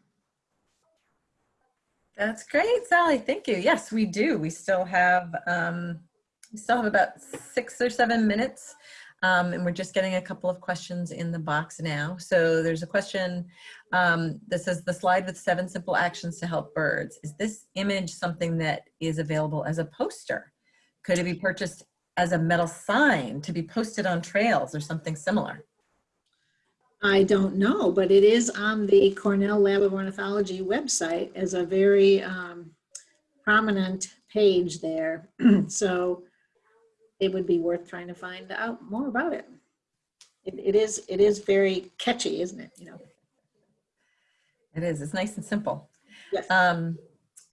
[SPEAKER 2] That's great, Sally. Thank you. Yes, we do. We still have um, we still have about six or seven minutes, um, and we're just getting a couple of questions in the box now. So there's a question um, that says the slide with seven simple actions to help birds. Is this image something that is available as a poster? Could it be purchased as a metal sign to be posted on trails or something similar?
[SPEAKER 1] I don't know, but it is on the Cornell Lab of Ornithology website as a very um, prominent page there. *clears throat* so it would be worth trying to find out more about it. it. It is it is very catchy, isn't it? You know.
[SPEAKER 2] It is. It's nice and simple.
[SPEAKER 1] Yes.
[SPEAKER 2] Um,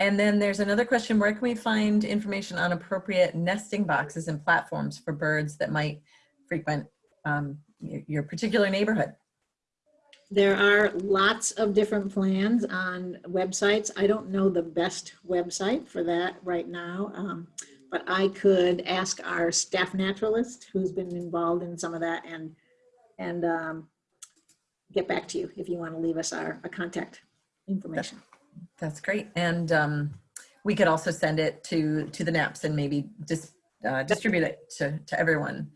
[SPEAKER 2] and then there's another question, where can we find information on appropriate nesting boxes and platforms for birds that might frequent um, your, your particular neighborhood?
[SPEAKER 1] There are lots of different plans on websites. I don't know the best website for that right now, um, but I could ask our staff naturalist who's been involved in some of that and and um, get back to you if you want to leave us our, a contact information.
[SPEAKER 2] That's great. And um, we could also send it to, to the NAPS and maybe just uh, distribute it to, to everyone.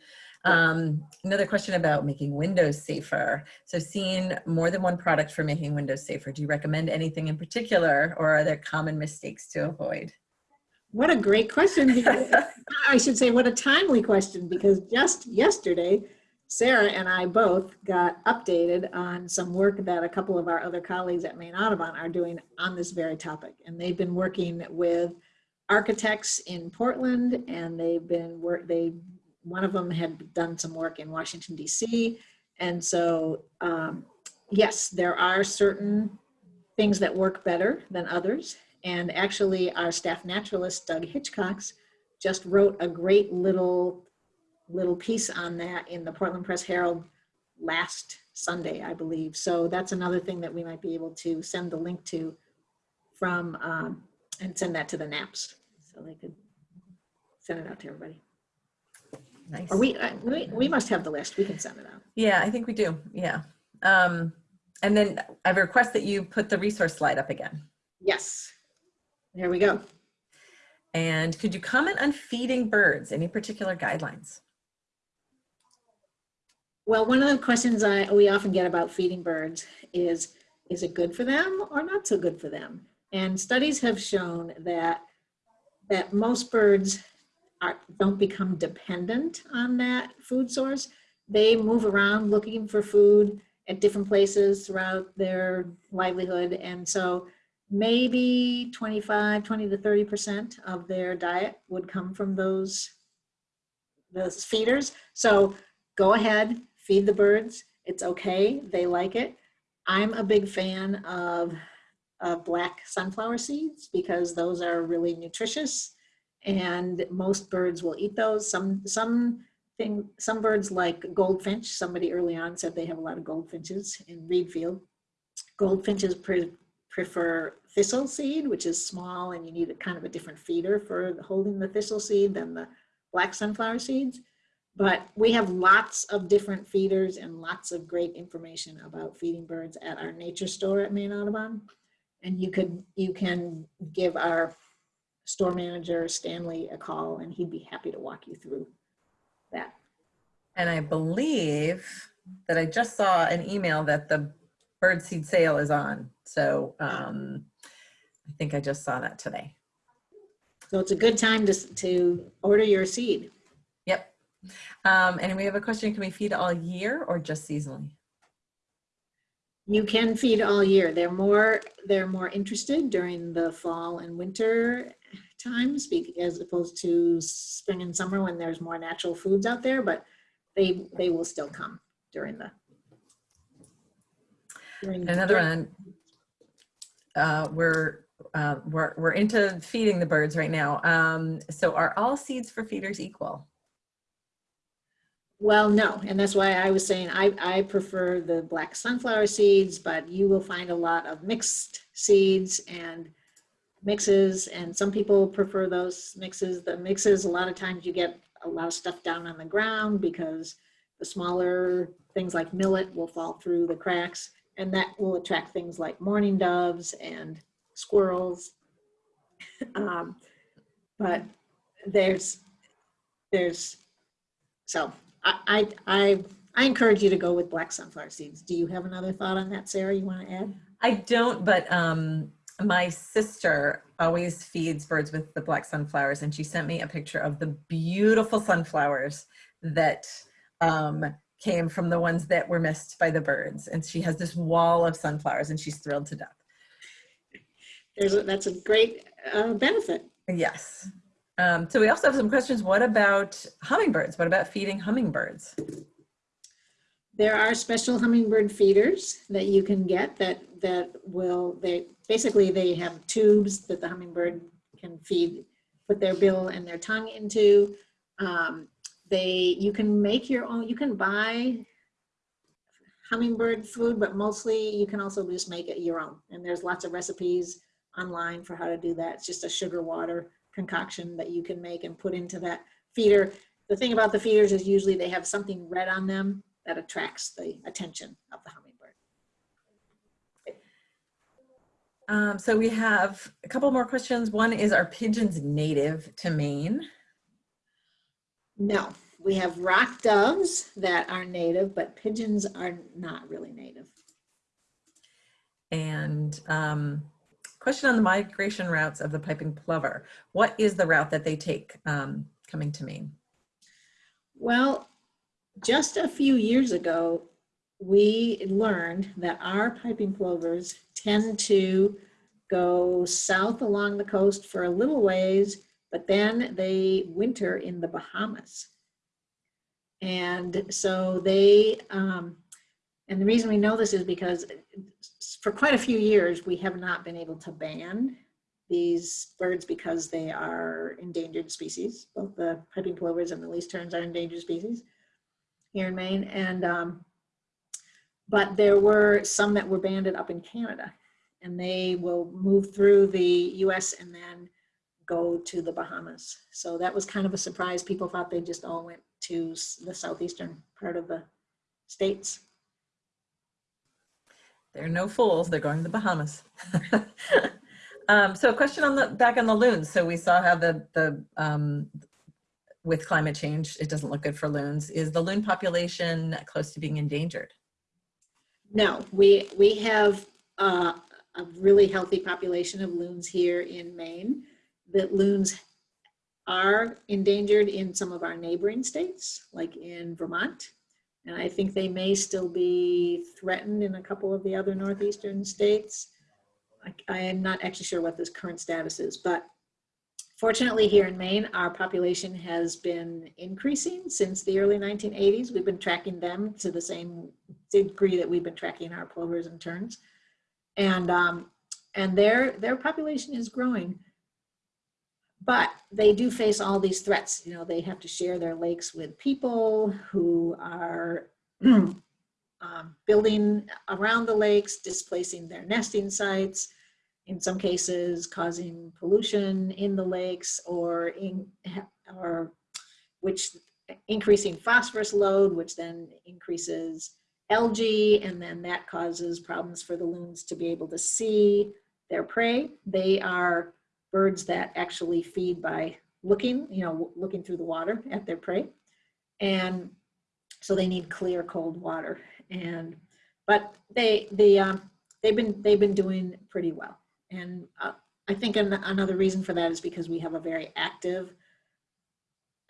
[SPEAKER 2] Um, another question about making windows safer. So seeing more than one product for making windows safer, do you recommend anything in particular or are there common mistakes to avoid?
[SPEAKER 1] What a great question. *laughs* I should say what a timely question because just yesterday, Sarah and I both got updated on some work that a couple of our other colleagues at Maine Audubon are doing on this very topic. And they've been working with architects in Portland and they've been work, they, one of them had done some work in Washington DC. And so, um, yes, there are certain things that work better than others. And actually our staff naturalist, Doug Hitchcox, just wrote a great little little piece on that in the Portland Press Herald last Sunday, I believe. So that's another thing that we might be able to send the link to from um, and send that to the NAPS so they could send it out to everybody.
[SPEAKER 2] Nice.
[SPEAKER 1] Or we, uh, we, we must have the list. We can send it out.
[SPEAKER 2] Yeah, I think we do. Yeah. Um, and then I request that you put the resource slide up again.
[SPEAKER 1] Yes. There we go.
[SPEAKER 2] And could you comment on feeding birds? Any particular guidelines?
[SPEAKER 1] Well, one of the questions I, we often get about feeding birds is, is it good for them or not so good for them? And studies have shown that, that most birds are, don't become dependent on that food source. They move around looking for food at different places throughout their livelihood. And so maybe 25, 20 to 30% of their diet would come from those, those feeders. So go ahead, feed the birds. It's okay, they like it. I'm a big fan of, of black sunflower seeds because those are really nutritious and most birds will eat those. Some, some, thing, some birds like goldfinch, somebody early on said they have a lot of goldfinches in Readfield. Goldfinches prefer thistle seed, which is small and you need a kind of a different feeder for holding the thistle seed than the black sunflower seeds. But we have lots of different feeders and lots of great information about feeding birds at our nature store at Maine Audubon. And you could you can give our store manager Stanley a call and he'd be happy to walk you through that.
[SPEAKER 2] And I believe that I just saw an email that the birdseed sale is on. So um, I think I just saw that today.
[SPEAKER 1] So it's a good time to, to order your seed.
[SPEAKER 2] Yep. Um, and we have a question, can we feed all year or just seasonally?
[SPEAKER 1] You can feed all year. They're more they're more interested during the fall and winter times as opposed to spring and summer when there's more natural foods out there, but they they will still come during the
[SPEAKER 2] Another one, uh, we're, uh, we're, we're into feeding the birds right now. Um, so are all seeds for feeders equal?
[SPEAKER 1] Well, no, and that's why I was saying I, I prefer the black sunflower seeds, but you will find a lot of mixed seeds and mixes and some people prefer those mixes. The mixes, a lot of times you get a lot of stuff down on the ground because the smaller things like millet will fall through the cracks and that will attract things like mourning doves and squirrels. *laughs* um, but there's, there's, so I, I, I, I encourage you to go with black sunflower seeds. Do you have another thought on that, Sarah, you want to add?
[SPEAKER 2] I don't, but um, my sister always feeds birds with the black sunflowers, and she sent me a picture of the beautiful sunflowers that um, came from the ones that were missed by the birds. And she has this wall of sunflowers, and she's thrilled to death.
[SPEAKER 1] There's a, that's a great uh, benefit.
[SPEAKER 2] Yes. Um, so we also have some questions. What about hummingbirds? What about feeding hummingbirds?
[SPEAKER 1] There are special hummingbird feeders that you can get that that will they basically they have tubes that the hummingbird can feed, put their bill and their tongue into. Um, they you can make your own. You can buy hummingbird food, but mostly you can also just make it your own. And there's lots of recipes online for how to do that. It's just a sugar water concoction that you can make and put into that feeder. The thing about the feeders is usually they have something red on them that attracts the attention of the hummingbird.
[SPEAKER 2] Um, so we have a couple more questions. One is, are pigeons native to Maine?
[SPEAKER 1] No, we have rock doves that are native, but pigeons are not really native.
[SPEAKER 2] And um, question on the migration routes of the piping plover. What is the route that they take um, coming to Maine?
[SPEAKER 1] Well, just a few years ago, we learned that our piping plovers tend to go south along the coast for a little ways, but then they winter in the Bahamas. And so they, um, and the reason we know this is because for quite a few years, we have not been able to ban these birds because they are endangered species. Both the piping plovers and the least terns are endangered species here in Maine. And um, but there were some that were banded up in Canada and they will move through the US and then go to the Bahamas. So that was kind of a surprise. People thought they just all went to the southeastern part of the states.
[SPEAKER 2] They're no fools. They're going to the Bahamas. *laughs* um, so a question on the back on the loons. So we saw how the the um, with climate change, it doesn't look good for loons. Is the loon population close to being endangered?
[SPEAKER 1] No, we we have uh, a really healthy population of loons here in Maine. That loons are endangered in some of our neighboring states, like in Vermont. And I think they may still be threatened in a couple of the other northeastern states. I, I am not actually sure what this current status is, but fortunately here in Maine, our population has been increasing since the early 1980s. We've been tracking them to the same degree that we've been tracking our plovers and terns and um, and their their population is growing. But they do face all these threats. You know, they have to share their lakes with people who are *clears throat* um, building around the lakes, displacing their nesting sites, in some cases causing pollution in the lakes or in *laughs* or which increasing phosphorus load, which then increases algae, and then that causes problems for the loons to be able to see their prey. They are birds that actually feed by looking, you know, looking through the water at their prey. And so they need clear, cold water. And, but they, they, um, they've been, they've been doing pretty well. And uh, I think an another reason for that is because we have a very active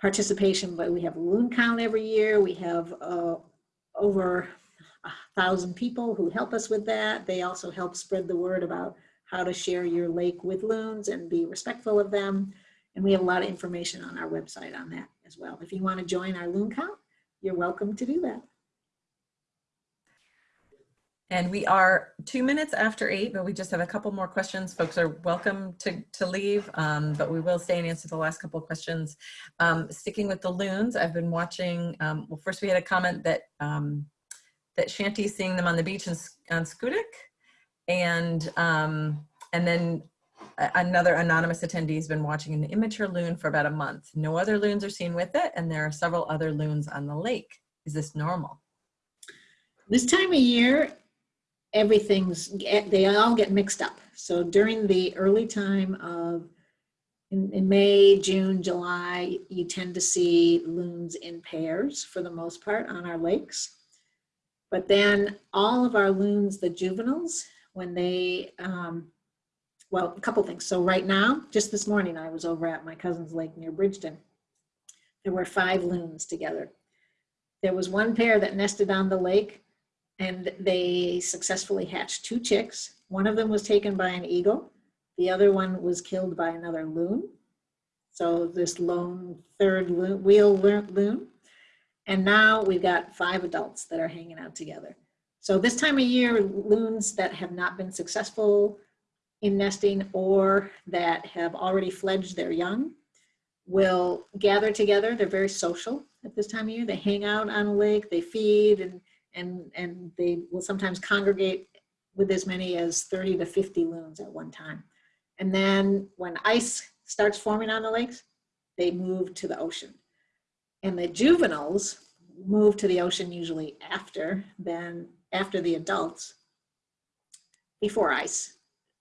[SPEAKER 1] participation, but we have loon count every year. We have uh, over a thousand people who help us with that. They also help spread the word about how to share your lake with loons and be respectful of them. And we have a lot of information on our website on that as well. If you want to join our loon count, you're welcome to do that.
[SPEAKER 2] And we are two minutes after eight, but we just have a couple more questions. Folks are welcome to, to leave, um, but we will stay and answer the last couple of questions. Um, sticking with the loons, I've been watching, um, well, first we had a comment that um, that Shanty's seeing them on the beach in, on Schoodic. And, um, and then another anonymous attendee has been watching an immature loon for about a month. No other loons are seen with it, and there are several other loons on the lake. Is this normal?
[SPEAKER 1] This time of year, everything's, they all get mixed up. So during the early time of, in, in May, June, July, you tend to see loons in pairs for the most part on our lakes. But then all of our loons, the juveniles, when they, um, well, a couple things. So right now, just this morning, I was over at my cousin's lake near Bridgton. There were five loons together. There was one pair that nested on the lake and they successfully hatched two chicks. One of them was taken by an eagle. The other one was killed by another loon. So this lone third loon, wheel loon. And now we've got five adults that are hanging out together. So this time of year, loons that have not been successful in nesting or that have already fledged their young will gather together. They're very social at this time of year. They hang out on a lake, they feed, and and and they will sometimes congregate with as many as 30 to 50 loons at one time. And then when ice starts forming on the lakes, they move to the ocean. And the juveniles move to the ocean usually after, then after the adults, before ice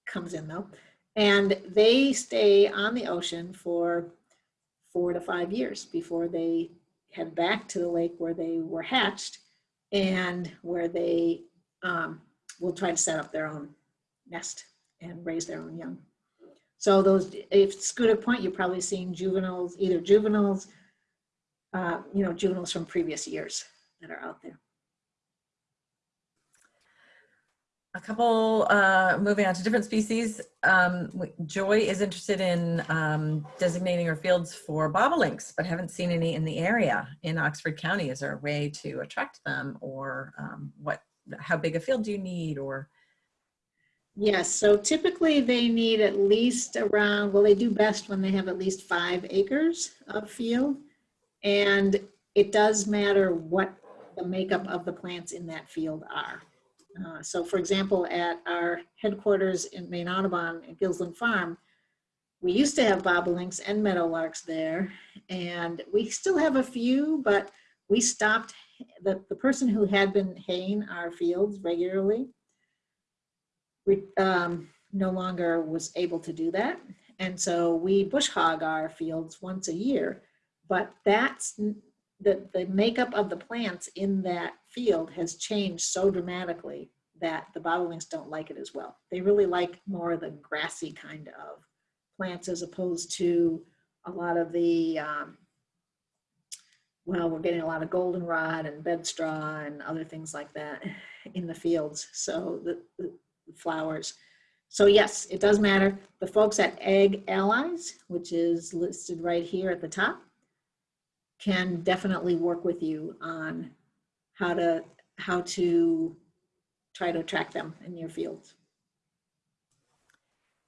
[SPEAKER 1] comes in though. And they stay on the ocean for four to five years before they head back to the lake where they were hatched and where they um, will try to set up their own nest and raise their own young. So those, if Schoodic Point, you're probably seeing juveniles, either juveniles, uh, you know, juveniles from previous years that are out there.
[SPEAKER 2] A couple, uh, moving on to different species. Um, Joy is interested in um, designating her fields for bobolinks, but haven't seen any in the area in Oxford County. Is there a way to attract them or um, what, how big a field do you need or?
[SPEAKER 1] Yes, so typically they need at least around, well, they do best when they have at least five acres of field. And it does matter what the makeup of the plants in that field are. Uh, So for example, at our headquarters in Maine Audubon at Gilsland Farm, we used to have bobolinks and meadowlarks there. And we still have a few, but we stopped, the, the person who had been haying our fields regularly we um, no longer was able to do that. And so we bush hog our fields once a year, but that's the, the makeup of the plants in that field has changed so dramatically that the bobolinks don't like it as well. They really like more of the grassy kind of plants as opposed to a lot of the, um, well, we're getting a lot of goldenrod and bedstraw and other things like that in the fields. So the, the flowers. So yes, it does matter. The folks at Ag Allies, which is listed right here at the top, can definitely work with you on how to how to try to attract them in your fields.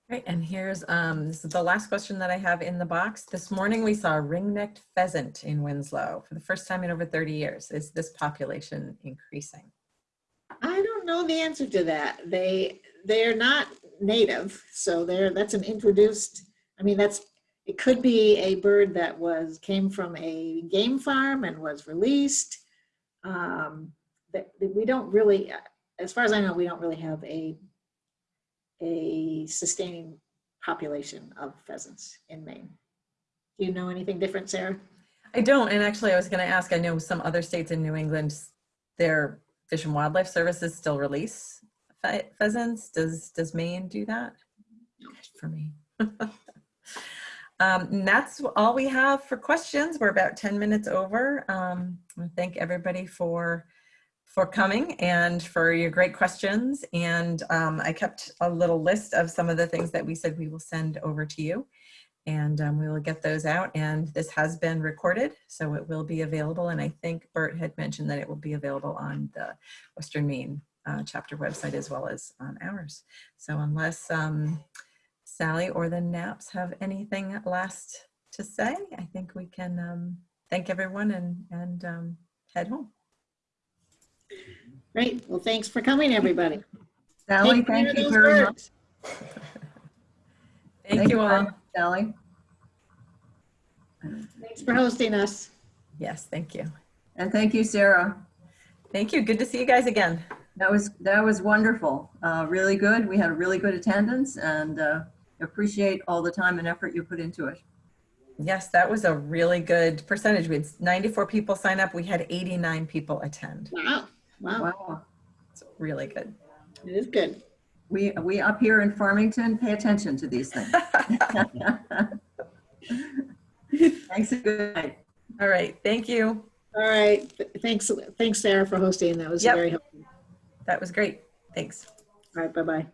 [SPEAKER 2] Great, and here's, um, this is the last question that I have in the box. This morning we saw a ring-necked pheasant in Winslow for the first time in over 30 years. Is this population increasing?
[SPEAKER 1] I don't know the answer to that. They they're not native, so they're that's an introduced. I mean, that's it could be a bird that was came from a game farm and was released. Um, that that we don't really, as far as I know, we don't really have a a sustaining population of pheasants in Maine. Do you know anything different, Sarah?
[SPEAKER 2] I don't, and actually I was gonna ask, I know some other states in New England, their Fish and Wildlife Services still release pheasants. Does, does Maine do that? For me. *laughs* Um, and that's all we have for questions. We're about 10 minutes over. Um, thank everybody for for coming and for your great questions. And um, I kept a little list of some of the things that we said we will send over to you. And um, we will get those out. And this has been recorded, so it will be available. And I think Bert had mentioned that it will be available on the Western Maine uh, chapter website as well as on ours. So unless um, Sally or the Naps have anything last to say, I think we can um, thank everyone and, and um, head home.
[SPEAKER 1] Great. Well, thanks for coming, everybody. *laughs*
[SPEAKER 3] Sally,
[SPEAKER 1] Take
[SPEAKER 3] thank you
[SPEAKER 1] those
[SPEAKER 3] very much.
[SPEAKER 1] birds. *laughs*
[SPEAKER 2] Thank you all.
[SPEAKER 3] Sally.
[SPEAKER 1] Thanks for hosting us.
[SPEAKER 2] Yes, thank you.
[SPEAKER 3] And thank you, Sarah.
[SPEAKER 2] Thank you. Good to see you guys again.
[SPEAKER 3] That was, that was wonderful. Uh, really good. We had a really good attendance and uh, appreciate all the time and effort you put into it.
[SPEAKER 2] Yes, that was a really good percentage. We had 94 people sign up. We had 89 people attend.
[SPEAKER 1] Wow, wow,
[SPEAKER 3] Wow.
[SPEAKER 2] It's really good.
[SPEAKER 1] it is good.
[SPEAKER 3] We, we up here in Farmington pay attention to these things. *laughs* Thanks and good night.
[SPEAKER 2] All right. Thank you.
[SPEAKER 1] All right, thanks, thanks Sarah for hosting. That was
[SPEAKER 2] Yep.
[SPEAKER 1] very helpful.
[SPEAKER 2] That was great. Thanks.
[SPEAKER 1] All right, bye-bye.